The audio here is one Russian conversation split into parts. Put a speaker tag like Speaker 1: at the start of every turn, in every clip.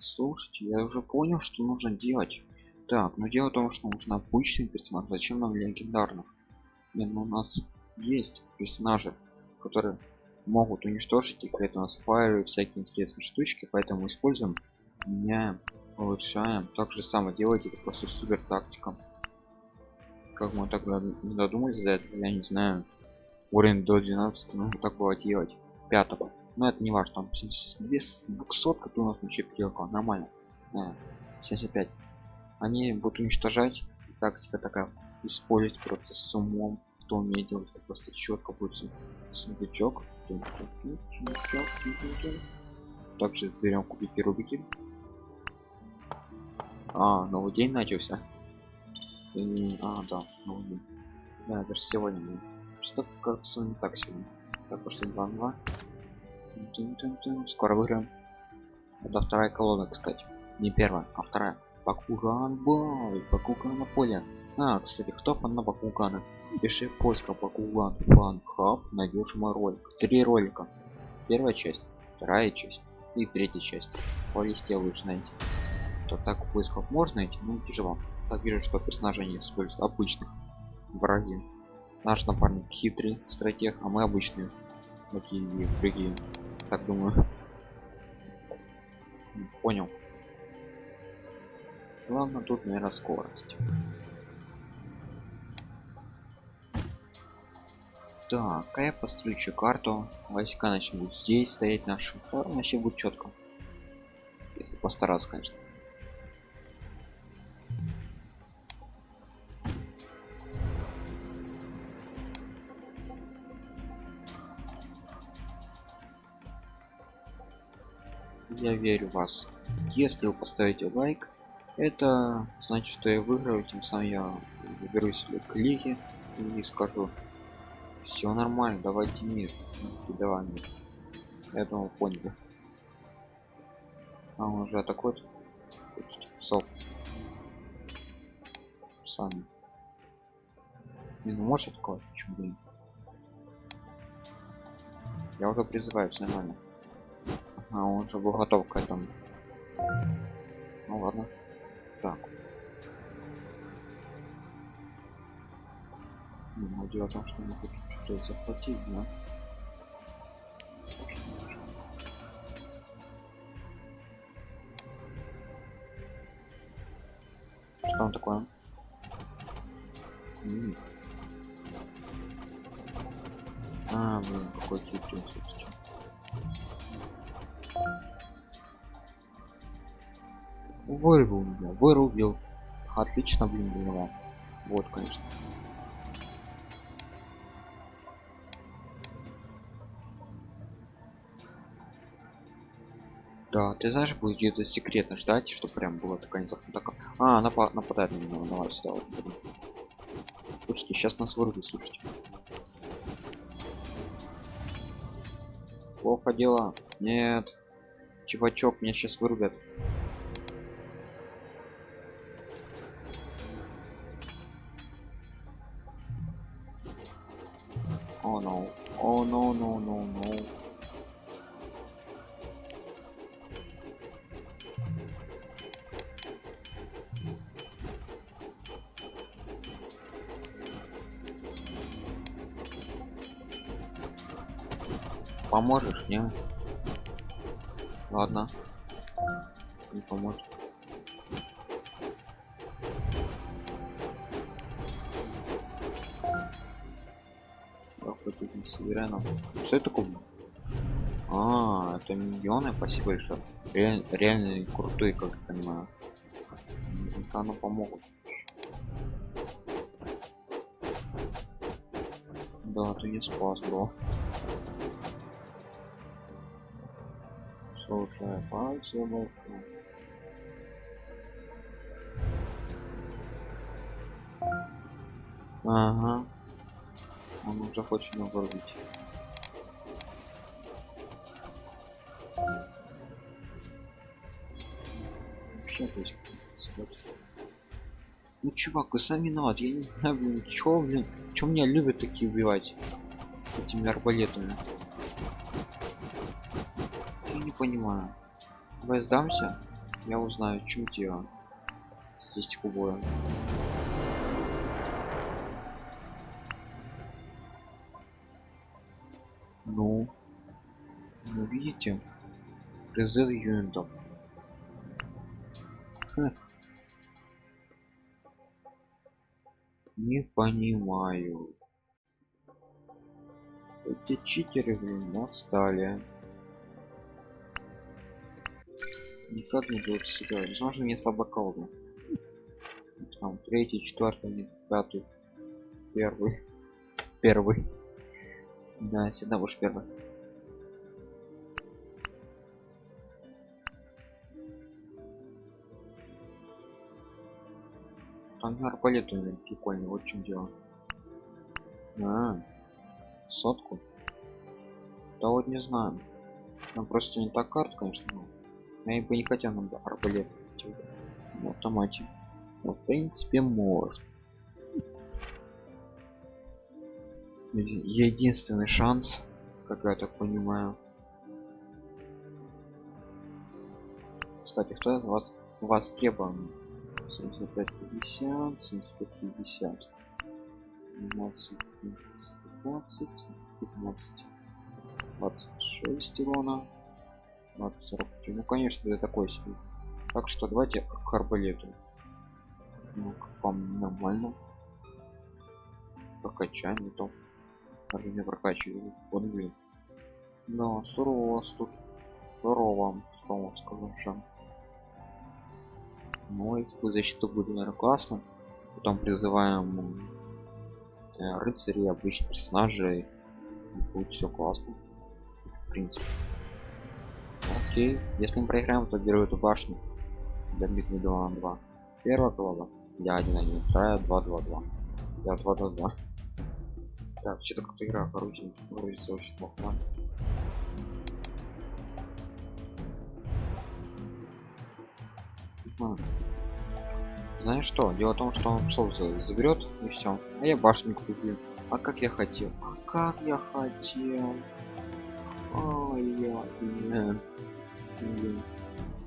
Speaker 1: Слушайте, я уже понял, что нужно делать. Так, но дело в том, что нужно обычный персонаж. Зачем нам легендарных? Не, ну у нас есть персонажи, которые могут уничтожить и при этом спаривают всякие интересные штучки, поэтому используем, меняем, улучшаем. Так же самое делать, это просто супер тактика. Как мы тогда не додумались до этого, я не знаю. Уровень до 12 нужно так было делать. Пятого. Но это не важно, там 200 у нас вообще переделка, нормально. Да, 75. Они будут уничтожать. Тактика такая использовать просто с умом кто умеет делать просто четко будет сундучок также берем кубики рубики а новый день начался И, а да новый день да даже сегодня что кажется не так сегодня так пошли 2 2 скоро выиграем. Это вторая колонна кстати. Не первая а вторая. Бакуган бой Бакуган на поле. А кстати кто фан на Бакугана? Пиши поиска Бакуган фан хаб найдешь мой ролик. Три ролика. Первая часть вторая часть и третья часть. По листе лучше найти то так поисков можно найти но тяжело. Так вижу что персонажи не используют. Обычных враги. Наш напарник хитрый стратег а мы обычные. Такие другие так думаю. Понял. Главное тут наверное скорость. Так а я построю карту. Войска начнут здесь стоять наши вообще будет четко если постараться конечно я верю в вас. Если вы поставите лайк это значит что я выиграю тем самым я выберусь к лиге и скажу все нормально давайте мир давай мир я думал понял. А он уже атакует. Псов. Сами не ну может атаковать? Почему блин я уже призываю все нормально а он же был готов к этому. Ну ладно. Так. Ну, дело в том что мы хотим что-то захватить да? Что там такое? М. -м. а блин какой тип вырвал меня вырубил. Отлично блин было вот конечно. Да ты знаешь будет где-то секретно ждать что прям было такая такая а напа нападает на меня давай сюда вот, слушайте сейчас нас вырубит слушайте. Плохо дела. Нет. Чувачок меня сейчас вырубят Поможешь, не? Ладно. Не поможет. Северянов. Что это такое? А, это миллионы, спасибо большое. Реаль, реально крутой, как я понимаю. Оно помогут. Да, ты не спас, бро. Слушай, спасибо большое. Ага. Он уже хочет его вырубить. Вообще, то есть, ну чувак, вы сами виноват, я не знаю, блин, чё, блин, чё меня любят такие убивать этими арбалетами? Не понимаю. Давай сдамся. Я узнаю, в чем дело. Есть кубоя. Ну, ну видите, призыв юнитов. Хм. Не понимаю. Эти читеры, блин, отстали. Никак не будут себя. Возможно, вместо бакалда. Там третий, четвертый, пятый, первый, первый. Да, всегда будешь первый. Там арбалет у меня прикольный, вот в чем дело. А, сотку? Да вот не знаю. Там просто не так карт, конечно, но я бы не хотел нам арбалет в автомате. Но, в принципе, может. Единственный шанс, как я так понимаю. Кстати, кто из вас востребован? 75 50 75 50 12 15 15 26 урона 20 40 ну конечно для такой себе. Так что давайте к арбалету. Ну вам нормально. Прокачаем не то не прокачиваю вот блин. Да сурово у вас тут. Здорово что вам скажу ну и защиту будет наверное классно. Потом призываем э, рыцарей обычных персонажей. Будет все классно. В принципе окей если мы проиграем то беру эту башню для битвы 2 на 2 первая глава я 1 1 вторая 2 2 2 я 2 2 2 так что-то как-то игра грузит, грузится очень плохо. Знаешь что дело в том что он псов заберет и все а я башню куплю. А как я хотел? А как я хотел? Ой, я, я,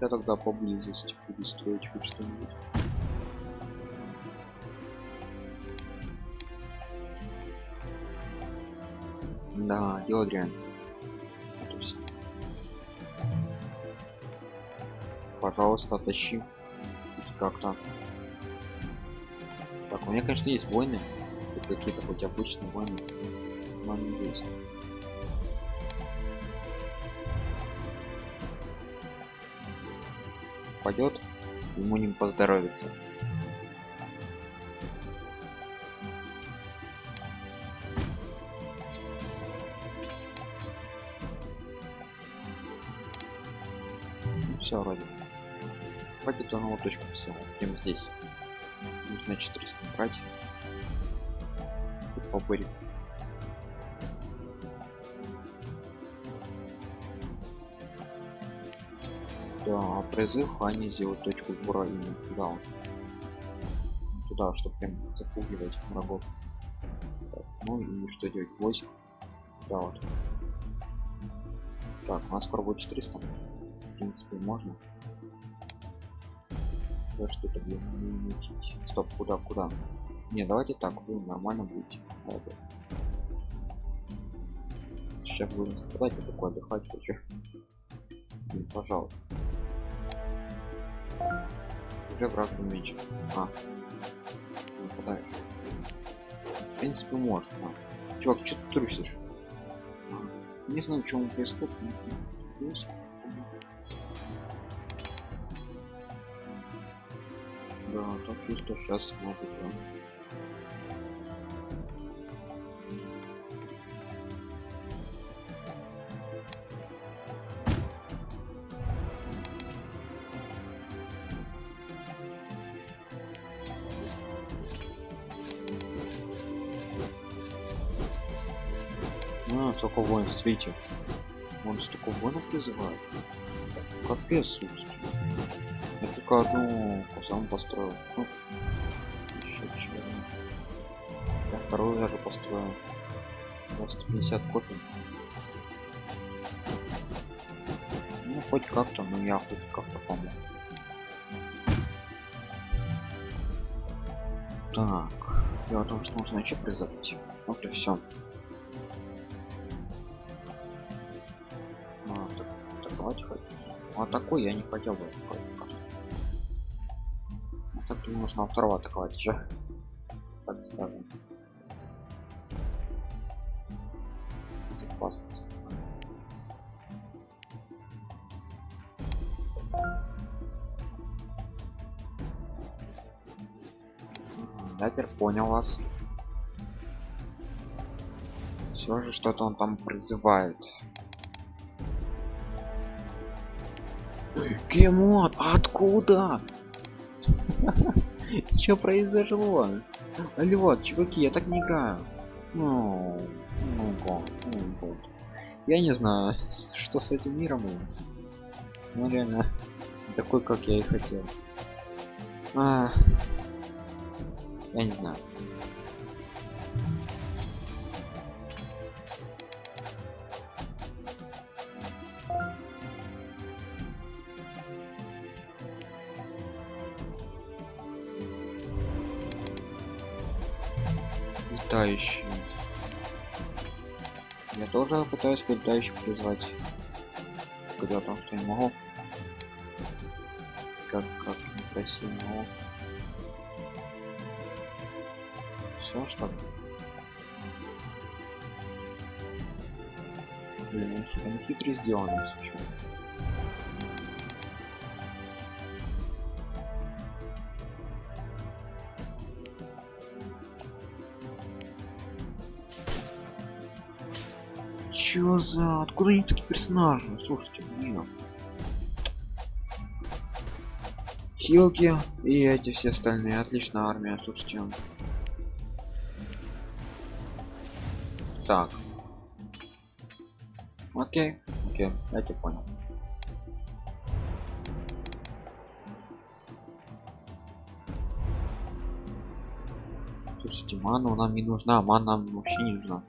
Speaker 1: я тогда поблизости буду строить хоть что-нибудь. Да дело дрянь. Пожалуйста тащи. Как-то. Так у меня конечно есть войны. Какие-то хоть обычные войны. Но они есть пойдет ему не поздоровится. Все вроде. Хватит он его точку все прямо здесь. Нужно 400 брать. По да, призыв они сделают точку сбора именно туда вот. туда чтобы прям запугивать врагов. Так, ну и что делать? 8 да вот. Так у нас скоро будет 400 в принципе можно? Да что-то блин стоп куда куда? Не давайте так вы нормально будете. Ладно. сейчас будем страдать я такой отдыхать хочу. Блин, пожалуйста уже враг замечен а нападаешь в принципе можно а. чувак что ты трусишь а. не знаю что происходит да так чувство сейчас могут да. Вон, смотрите. Вон столько воинов призывает. Капец, слушайте. Я только одну сам построил. Ну, еще чего. Я вторую даже построил. 150 копий. Ну, хоть как-то, но я хоть как-то помог. Так, дело в том, что нужно еще призывать. Вот и все. Атаковать хочу. А такой я не хотел бы. А так нужно второго атаковать еще. Так скажем. Безопасность. Я теперь понял вас. Все же что-то он там призывает. Кемон, откуда? Что произошло? Алло, чуваки, я так не играю. Ну, ну, ну. Я не знаю, что с этим миром. Ну, реально, такой, как я и хотел. А, я не знаю. Летающий я тоже пытаюсь летающих призвать когда там что не могу как как некрасиво все что ли? блин они хитро сделаны если что. За... Откуда они такие персонажи? Слушайте, блин. Хилки и эти все остальные. Отличная армия, слушайте. Так. Окей, окей, я тебя понял. Слушайте, ману нам не нужна, мана нам вообще не нужна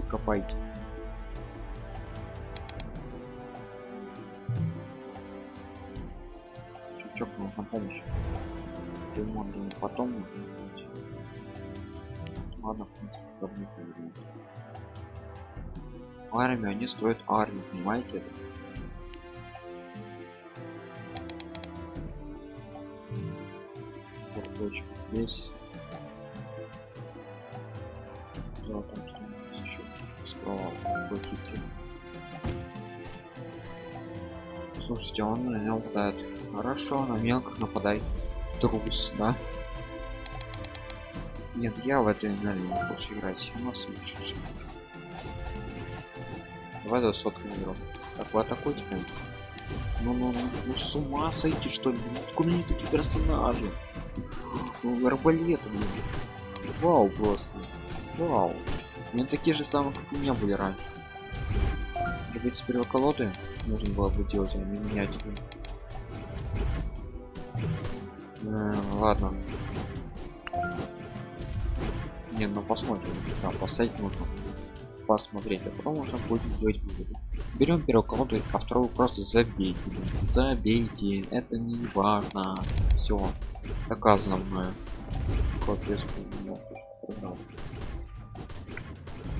Speaker 1: копайте чувачок нужна помощь ремонт потом нужно делать. ладно в принципе давно ремонт армию они стоят армию понимаете это здесь Слушайте, он на меня нападает. Хорошо, на мелких нападай. Трус, да? Нет, я в этой энергии не хочу играть. У нас слушаешь. Давай до сотку игрок. Так, вы атакуйте прям. Ну, ну, ну, ну, с ума сойти, что ли? Ну, откуда мне такие персонажи? Ну, арбалеты, блин. Вау, просто. Вау. Ну такие же самые, как у меня были раньше. Быть, с первой колоды нужно было бы делать, а не менять. Э, ладно. Не, ну посмотрим. Да, поставить нужно. Посмотреть, а потом уже будем делать выводы. Берем первую колоду, а вторую просто забейте. Забейте. Это не важно. Все. Доказано мною. Капец,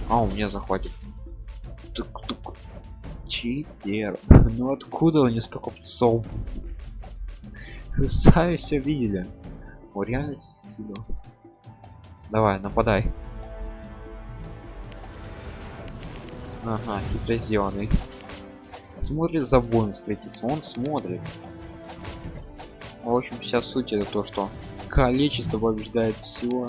Speaker 1: а, у меня захватит. Читер. Ну откуда они столько псов? Вы сами все видели. О, реально. Давай, нападай. Ага, хитро сделанный. Смотрит за боем встретиться, он смотрит. В общем, вся суть это то, что количество побеждает все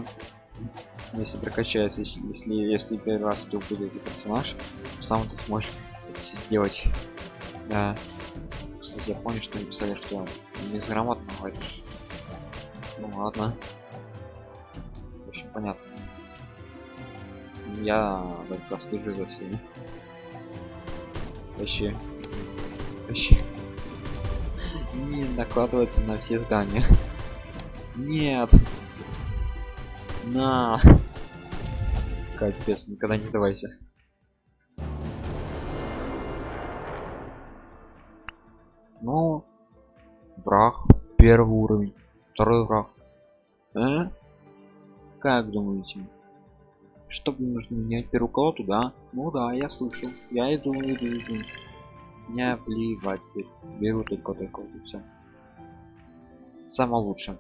Speaker 1: если прокачается если если, первый раз ты будет персонаж сам ты сможешь сделать да. Кстати я понял что написали что безграмотно говоришь. Ну ладно. Общем понятно. Я только слежу за всеми. Вообще. Вообще. Не накладывается на все здания. Нет. На. Капец никогда не сдавайся первый уровень второй враг А? Как думаете? Чтобы нужно менять первую колоду, да? Ну да, я слышу. Я иду, иду, иду. Не плевать. Беру только только все. Самое лучшее.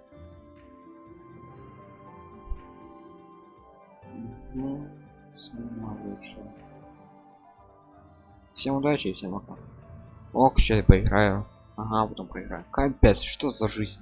Speaker 1: Ну, самое лучшее. Всем удачи и всем пока. Ох, сейчас поиграю. Ага, потом проиграю. Капец, что за жизнь?